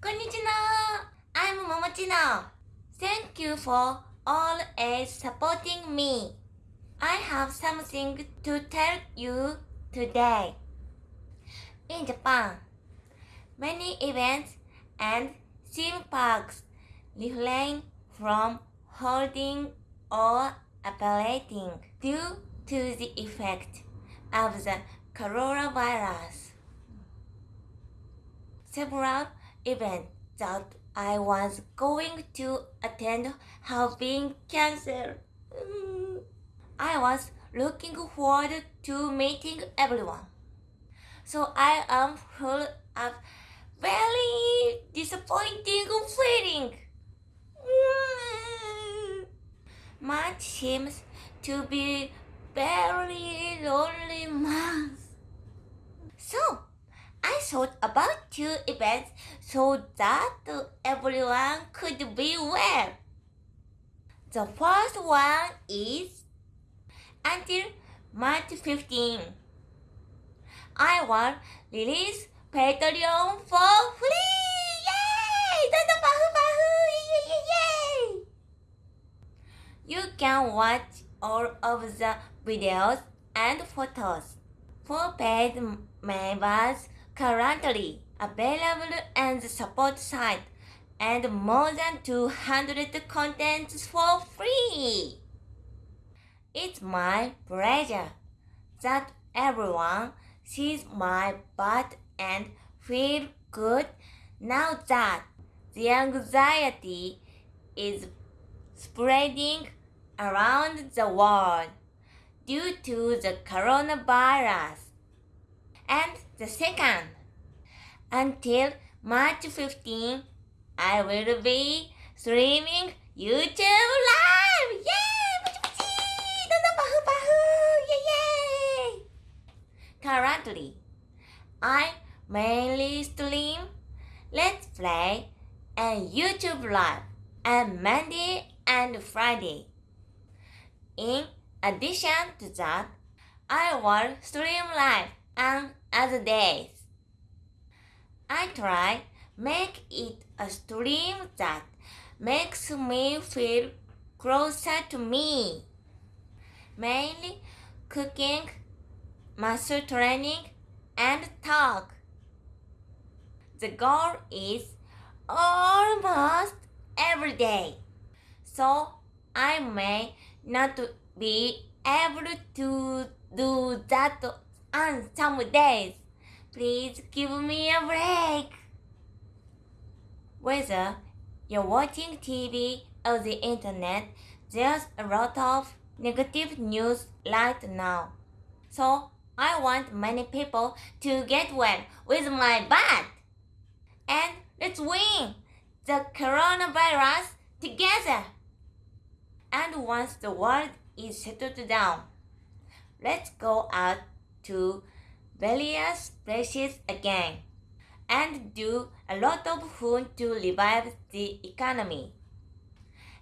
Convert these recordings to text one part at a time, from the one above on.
Konnichiwa! I'm Momochino. Thank you for always supporting me. I have something to tell you today. In Japan, many events and theme parks refrain from holding or operating due to the effect of the coronavirus. Several events that I was going to attend have been cancelled. Mm. I was looking forward to meeting everyone. So I am full of very disappointing feeling. Mm. March seems to be very lonely month. So, thought about two events so that everyone could be well. The first one is until March 15. I will release Patreon for free! Yay! You can watch all of the videos and photos for paid members currently available on the support site and more than 200 contents for free. It's my pleasure that everyone sees my butt and feel good now that the anxiety is spreading around the world due to the coronavirus. And the second, until March 15, I will be streaming YouTube Live! Yay! Currently, I mainly stream Let's Play and YouTube Live on Monday and Friday. In addition to that, I will stream live on other days. I try make it a stream that makes me feel closer to me. Mainly cooking, muscle training, and talk. The goal is almost every day. So I may not be able to do that on some days. Please give me a break. Whether you're watching TV or the internet, there's a lot of negative news right now. So I want many people to get well with my butt. And let's win the coronavirus together. And once the world is settled down, let's go out to various places again and do a lot of fun to revive the economy.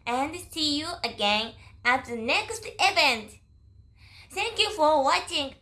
And see you again at the next event. Thank you for watching.